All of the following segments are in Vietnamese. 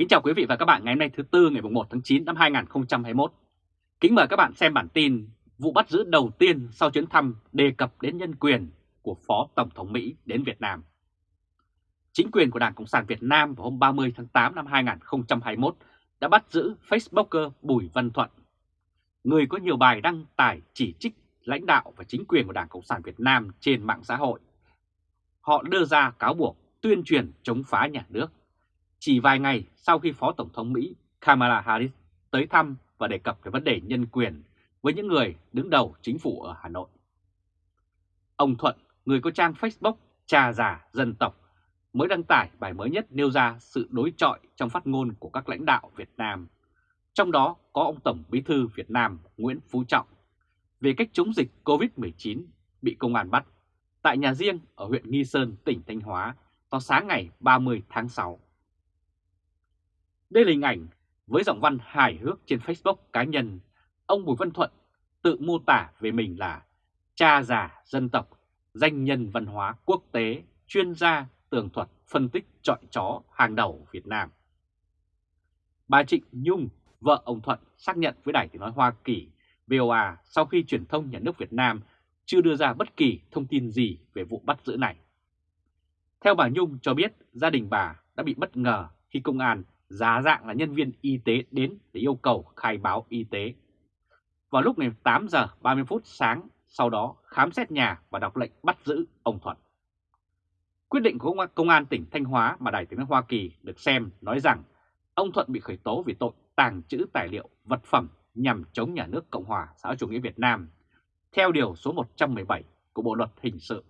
Kính chào quý vị và các bạn ngày hôm nay thứ Tư ngày 1 tháng 9 năm 2021. Kính mời các bạn xem bản tin vụ bắt giữ đầu tiên sau chuyến thăm đề cập đến nhân quyền của Phó Tổng thống Mỹ đến Việt Nam. Chính quyền của Đảng Cộng sản Việt Nam vào hôm 30 tháng 8 năm 2021 đã bắt giữ Facebooker Bùi Văn Thuận, người có nhiều bài đăng tải chỉ trích lãnh đạo và chính quyền của Đảng Cộng sản Việt Nam trên mạng xã hội. Họ đưa ra cáo buộc tuyên truyền chống phá nhà nước chỉ vài ngày sau khi Phó Tổng thống Mỹ Kamala Harris tới thăm và đề cập về vấn đề nhân quyền với những người đứng đầu chính phủ ở Hà Nội. Ông Thuận, người có trang Facebook Cha già dân tộc, mới đăng tải bài mới nhất nêu ra sự đối trọi trong phát ngôn của các lãnh đạo Việt Nam. Trong đó có ông Tổng Bí thư Việt Nam Nguyễn Phú Trọng về cách chống dịch COVID-19 bị công an bắt tại nhà riêng ở huyện Nghi Sơn, tỉnh Thanh Hóa vào sáng ngày 30 tháng 6. Đây là hình ảnh với giọng văn hài hước trên Facebook cá nhân, ông Bùi Văn Thuận tự mô tả về mình là cha già dân tộc, danh nhân văn hóa quốc tế, chuyên gia tường thuật phân tích trọi chó hàng đầu Việt Nam. Bà Trịnh Nhung, vợ ông Thuận xác nhận với Đài Tiếng Nói Hoa Kỳ VOA sau khi truyền thông nhà nước Việt Nam chưa đưa ra bất kỳ thông tin gì về vụ bắt giữ này. Theo bà Nhung cho biết gia đình bà đã bị bất ngờ khi công an giá dạng là nhân viên y tế đến để yêu cầu khai báo y tế. Vào lúc ngày 8 giờ 30 phút sáng, sau đó khám xét nhà và đọc lệnh bắt giữ ông Thuận. Quyết định của Công an tỉnh Thanh Hóa mà Đài tiếng nói Hoa Kỳ được xem nói rằng ông Thuận bị khởi tố vì tội tàng trữ tài liệu vật phẩm nhằm chống nhà nước Cộng hòa xã hội chủ nghĩa Việt Nam theo điều số 117 của Bộ Luật Hình sự.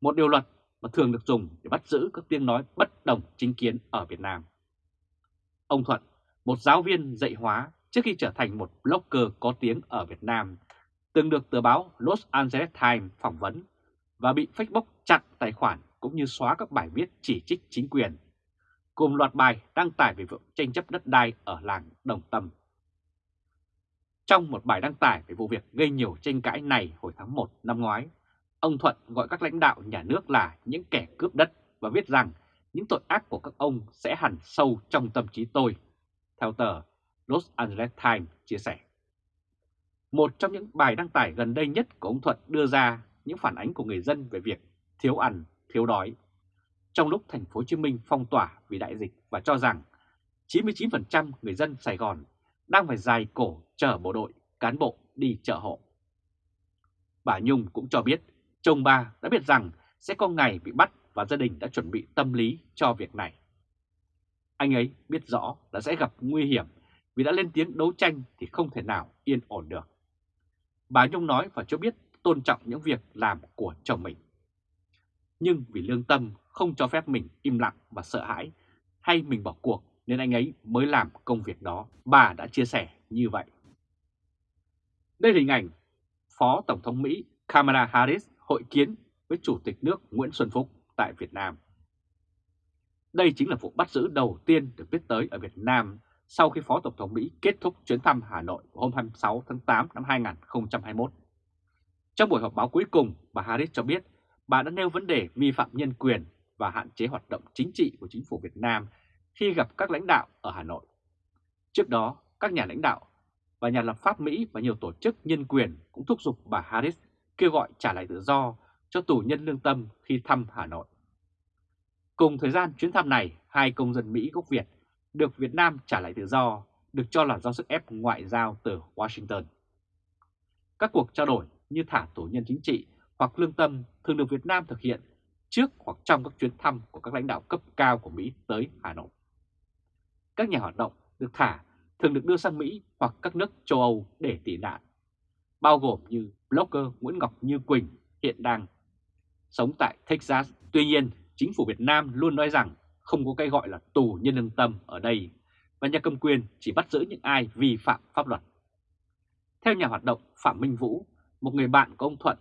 Một điều luật mà thường được dùng để bắt giữ các tiếng nói bất đồng chính kiến ở Việt Nam. Ông Thuận, một giáo viên dạy hóa trước khi trở thành một blogger có tiếng ở Việt Nam, từng được tờ báo Los Angeles Times phỏng vấn và bị Facebook chặn tài khoản cũng như xóa các bài viết chỉ trích chính quyền, cùng loạt bài đăng tải về vụ tranh chấp đất đai ở làng Đồng Tâm. Trong một bài đăng tải về vụ việc gây nhiều tranh cãi này hồi tháng 1 năm ngoái, ông Thuận gọi các lãnh đạo nhà nước là những kẻ cướp đất và viết rằng những tội ác của các ông sẽ hẳn sâu trong tâm trí tôi, theo tờ Los Angeles Times chia sẻ. Một trong những bài đăng tải gần đây nhất của ông Thuận đưa ra những phản ánh của người dân về việc thiếu ăn, thiếu đói. Trong lúc thành phố Hồ Chí Minh phong tỏa vì đại dịch và cho rằng 99% người dân Sài Gòn đang phải dài cổ chở bộ đội, cán bộ đi chợ hộ. Bà Nhung cũng cho biết chồng bà đã biết rằng sẽ có ngày bị bắt và gia đình đã chuẩn bị tâm lý cho việc này. Anh ấy biết rõ là sẽ gặp nguy hiểm vì đã lên tiếng đấu tranh thì không thể nào yên ổn được. Bà Nhung nói và cho biết tôn trọng những việc làm của chồng mình. Nhưng vì lương tâm không cho phép mình im lặng và sợ hãi hay mình bỏ cuộc nên anh ấy mới làm công việc đó. Bà đã chia sẻ như vậy. Đây là hình ảnh Phó Tổng thống Mỹ Kamala Harris hội kiến với Chủ tịch nước Nguyễn Xuân Phúc tại Việt Nam. Đây chính là vụ bắt giữ đầu tiên được biết tới ở Việt Nam sau khi Phó Tổng thống Mỹ kết thúc chuyến thăm Hà Nội hôm 26 tháng 8 năm 2021. Trong buổi họp báo cuối cùng, bà Harris cho biết bà đã nêu vấn đề vi phạm nhân quyền và hạn chế hoạt động chính trị của chính phủ Việt Nam khi gặp các lãnh đạo ở Hà Nội. Trước đó, các nhà lãnh đạo và nhà lập pháp Mỹ và nhiều tổ chức nhân quyền cũng thúc giục bà Harris kêu gọi trả lại tự do cho tù nhân lương tâm khi thăm Hà Nội. Cùng thời gian chuyến thăm này, hai công dân Mỹ gốc Việt được Việt Nam trả lại tự do, được cho là do sức ép ngoại giao từ Washington. Các cuộc trao đổi như thả tù nhân chính trị hoặc lương tâm thường được Việt Nam thực hiện trước hoặc trong các chuyến thăm của các lãnh đạo cấp cao của Mỹ tới Hà Nội. Các nhà hoạt động được thả thường được đưa sang Mỹ hoặc các nước châu Âu để tị nạn, bao gồm như blogger Nguyễn Ngọc Như Quỳnh hiện đang sống tại Texas. Tuy nhiên, chính phủ Việt Nam luôn nói rằng không có cái gọi là tù nhân lương tâm ở đây và nhà cầm quyền chỉ bắt giữ những ai vi phạm pháp luật. Theo nhà hoạt động Phạm Minh Vũ, một người bạn của ông Thuận,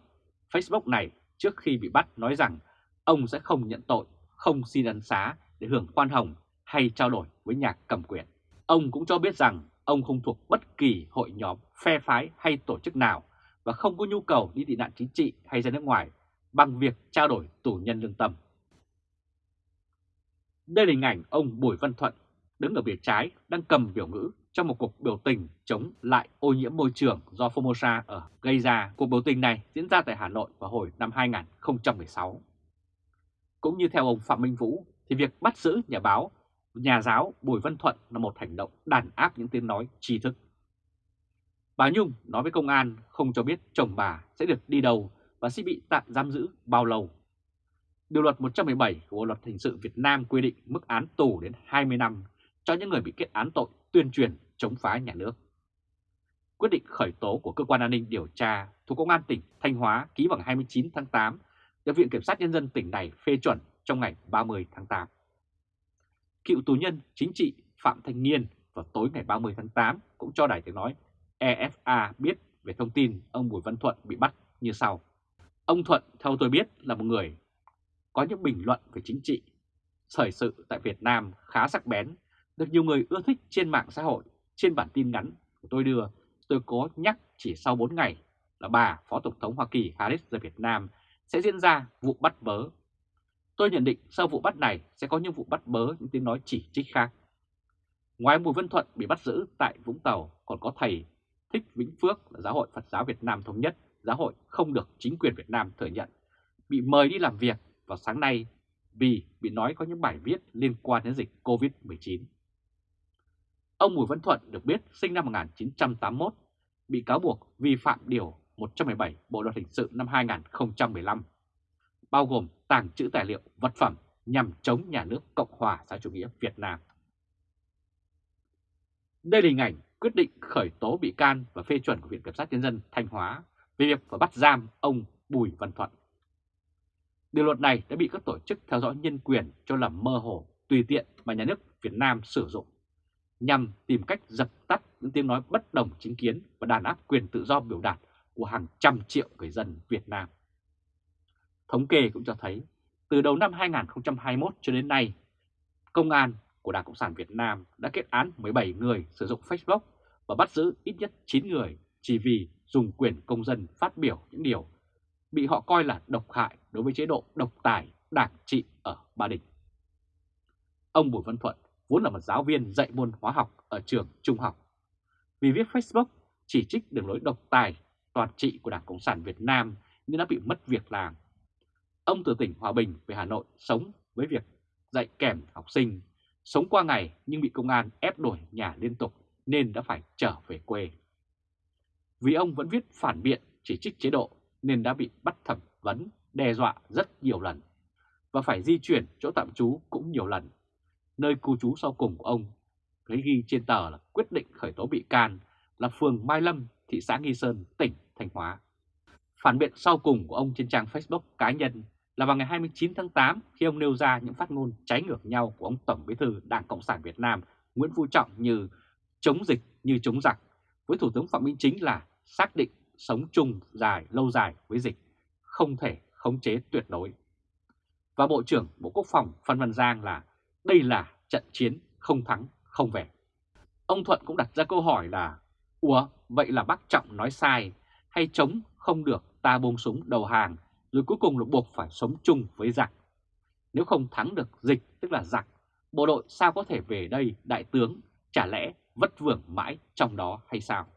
Facebook này trước khi bị bắt nói rằng ông sẽ không nhận tội, không xin ân xá để hưởng khoan hồng hay trao đổi với nhà cầm quyền. Ông cũng cho biết rằng ông không thuộc bất kỳ hội nhóm, phe phái hay tổ chức nào và không có nhu cầu đi tị nạn chính trị hay ra nước ngoài bằng việc trao đổi tù nhân lương tâm. Đây là hình ảnh ông Bùi Văn Thuận đứng ở bìa trái đang cầm biểu ngữ trong một cuộc biểu tình chống lại ô nhiễm môi trường do Formosa ở gây ra. Cuộc biểu tình này diễn ra tại Hà Nội vào hồi năm 2016. Cũng như theo ông Phạm Minh Vũ, thì việc bắt giữ nhà báo, nhà giáo Bùi Văn Thuận là một hành động đàn áp những tiếng nói tri thức. Bà Nhung nói với công an không cho biết chồng bà sẽ được đi đâu và sẽ bị tạm giam giữ bao lâu. Điều luật 117 của Bộ Luật Hình sự Việt Nam quy định mức án tù đến 20 năm cho những người bị kết án tội tuyên truyền chống phá nhà nước. Quyết định khởi tố của Cơ quan An ninh Điều tra thuộc Công an tỉnh Thanh Hóa ký bằng 29 tháng 8 được Viện Kiểm sát Nhân dân tỉnh này phê chuẩn trong ngày 30 tháng 8. Cựu tù nhân chính trị Phạm Thanh Nghiên vào tối ngày 30 tháng 8 cũng cho Đài Tiếng Nói EFA biết về thông tin ông Bùi Văn Thuận bị bắt như sau. Ông Thuận, theo tôi biết, là một người có những bình luận về chính trị. Thời sự tại Việt Nam khá sắc bén, được nhiều người ưa thích trên mạng xã hội. Trên bản tin ngắn của tôi đưa, tôi có nhắc chỉ sau 4 ngày là bà Phó Tổng thống Hoa Kỳ Harris rời Việt Nam sẽ diễn ra vụ bắt bớ. Tôi nhận định sau vụ bắt này sẽ có những vụ bắt bớ những tiếng nói chỉ trích khác. Ngoài Bùi Văn Thuận bị bắt giữ tại Vũng Tàu còn có thầy Thích Vĩnh Phước là Giáo hội Phật giáo Việt Nam Thống nhất, giáo hội không được chính quyền Việt Nam thừa nhận, bị mời đi làm việc vào sáng nay vì bị nói có những bài viết liên quan đến dịch COVID-19. Ông Bùi Văn Thuận được biết sinh năm 1981, bị cáo buộc vi phạm Điều 117 Bộ Luật Hình sự năm 2015, bao gồm tàng trữ tài liệu vật phẩm nhằm chống nhà nước Cộng hòa xã chủ nghĩa Việt Nam. Đây là hình ảnh quyết định khởi tố bị can và phê chuẩn của Viện Kiểm sát Nhân dân Thanh Hóa về việc phải bắt giam ông Bùi Văn Thuận. Điều luật này đã bị các tổ chức theo dõi nhân quyền cho là mơ hồ, tùy tiện mà nhà nước Việt Nam sử dụng nhằm tìm cách dập tắt những tiếng nói bất đồng chính kiến và đàn áp quyền tự do biểu đạt của hàng trăm triệu người dân Việt Nam. Thống kê cũng cho thấy, từ đầu năm 2021 cho đến nay, Công an của Đảng Cộng sản Việt Nam đã kết án 17 người sử dụng Facebook và bắt giữ ít nhất 9 người chỉ vì dùng quyền công dân phát biểu những điều bị họ coi là độc hại đối với chế độ độc tài đảng trị ở Ba Đình. Ông Bùi Văn Thuận vốn là một giáo viên dạy môn hóa học ở trường trung học. Vì viết Facebook chỉ trích đường lối độc tài toàn trị của Đảng Cộng sản Việt Nam nên đã bị mất việc làm. Ông từ tỉnh Hòa Bình về Hà Nội sống với việc dạy kèm học sinh, sống qua ngày nhưng bị công an ép đổi nhà liên tục nên đã phải trở về quê. Vì ông vẫn viết phản biện chỉ trích chế độ nên đã bị bắt thẩm vấn, đe dọa rất nhiều lần và phải di chuyển chỗ tạm trú cũng nhiều lần. Nơi cư trú sau cùng của ông, thấy ghi trên tờ là quyết định khởi tố bị can là phường Mai Lâm, thị xã Nghi Sơn, tỉnh Thanh Hóa. Phản biện sau cùng của ông trên trang Facebook cá nhân là vào ngày 29 tháng 8 khi ông nêu ra những phát ngôn trái ngược nhau của ông Tổng Bí thư Đảng Cộng sản Việt Nam Nguyễn Phú Trọng như chống dịch như chống giặc, với Thủ tướng Phạm Minh Chính là xác định sống chung dài lâu dài với dịch, không thể khống chế tuyệt đối. Và Bộ trưởng Bộ Quốc phòng Phan Văn Giang là đây là trận chiến không thắng không về. Ông Thuận cũng đặt ra câu hỏi là Ủa vậy là bác Trọng nói sai hay chống không được ta buông súng đầu hàng rồi cuối cùng là buộc phải sống chung với giặc. Nếu không thắng được dịch tức là giặc, bộ đội sao có thể về đây đại tướng chả lẽ vất vưởng mãi trong đó hay sao?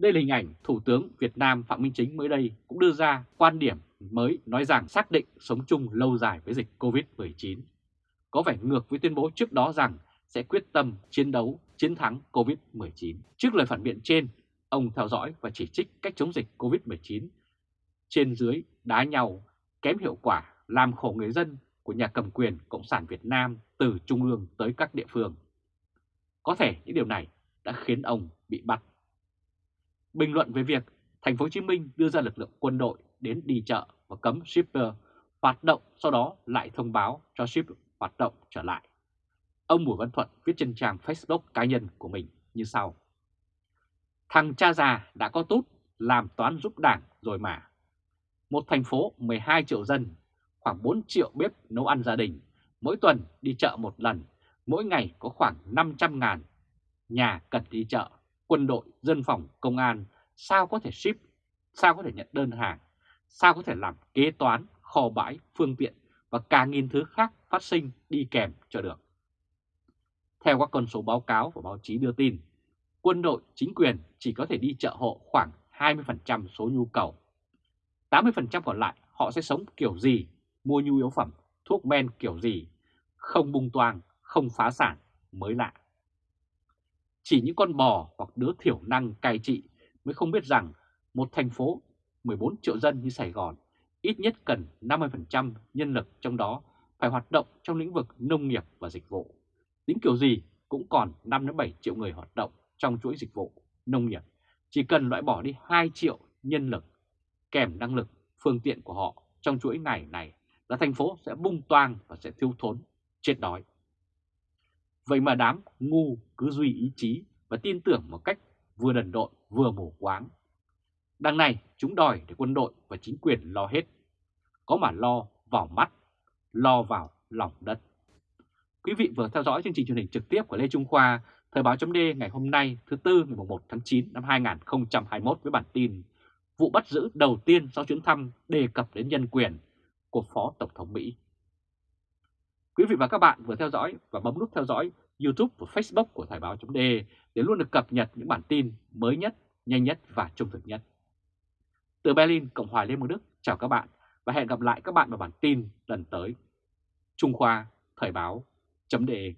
Đây là hình ảnh Thủ tướng Việt Nam Phạm Minh Chính mới đây cũng đưa ra quan điểm mới nói rằng xác định sống chung lâu dài với dịch COVID-19. Có vẻ ngược với tuyên bố trước đó rằng sẽ quyết tâm chiến đấu chiến thắng COVID-19. Trước lời phản biện trên, ông theo dõi và chỉ trích cách chống dịch COVID-19 trên dưới đá nhau, kém hiệu quả, làm khổ người dân của nhà cầm quyền Cộng sản Việt Nam từ trung ương tới các địa phương. Có thể những điều này đã khiến ông bị bắt. Bình luận về việc thành phố Hồ Chí Minh đưa ra lực lượng quân đội đến đi chợ và cấm shipper hoạt động sau đó lại thông báo cho ship hoạt động trở lại. Ông Bùi Văn Thuận viết trên trang Facebook cá nhân của mình như sau. Thằng cha già đã có tốt làm toán giúp đảng rồi mà. Một thành phố 12 triệu dân, khoảng 4 triệu bếp nấu ăn gia đình, mỗi tuần đi chợ một lần, mỗi ngày có khoảng 500 ngàn nhà cần đi chợ, quân đội, dân phòng, công an, sao có thể ship, sao có thể nhận đơn hàng, sao có thể làm kế toán, kho bãi, phương tiện và cả nghìn thứ khác phát sinh đi kèm cho được. Theo các con số báo cáo và báo chí đưa tin, quân đội chính quyền chỉ có thể đi chợ hộ khoảng 20% số nhu cầu. 80% còn lại họ sẽ sống kiểu gì, mua nhu yếu phẩm, thuốc men kiểu gì, không bung toang, không phá sản mới lạ. Chỉ những con bò hoặc đứa thiểu năng cai trị mới không biết rằng một thành phố 14 triệu dân như Sài Gòn ít nhất cần 50% nhân lực trong đó phải hoạt động trong lĩnh vực nông nghiệp và dịch vụ. Tính kiểu gì cũng còn 5-7 triệu người hoạt động trong chuỗi dịch vụ, nông nghiệp. Chỉ cần loại bỏ đi 2 triệu nhân lực kèm năng lực, phương tiện của họ trong chuỗi ngày này là thành phố sẽ bung toang và sẽ thiếu thốn, chết đói. Vậy mà đám ngu cứ duy ý chí và tin tưởng một cách vừa đần độn vừa mù quáng. Đằng này chúng đòi để quân đội và chính quyền lo hết. Có mà lo vào mắt, lo vào lòng đất. Quý vị vừa theo dõi chương trình truyền hình trực tiếp của Lê Trung Khoa, Thời báo chấm ngày hôm nay thứ Tư ngày 1 tháng 9 năm 2021 với bản tin Vụ bắt giữ đầu tiên sau chuyến thăm đề cập đến nhân quyền của Phó Tổng thống Mỹ. Quý vị và các bạn vừa theo dõi và bấm nút theo dõi YouTube và Facebook của Thời báo chấm để luôn được cập nhật những bản tin mới nhất, nhanh nhất và trung thực nhất. Từ Berlin, Cộng hòa Liên bang Đức, chào các bạn và hẹn gặp lại các bạn vào bản tin lần tới. Trung Khoa, Thời báo, chấm đề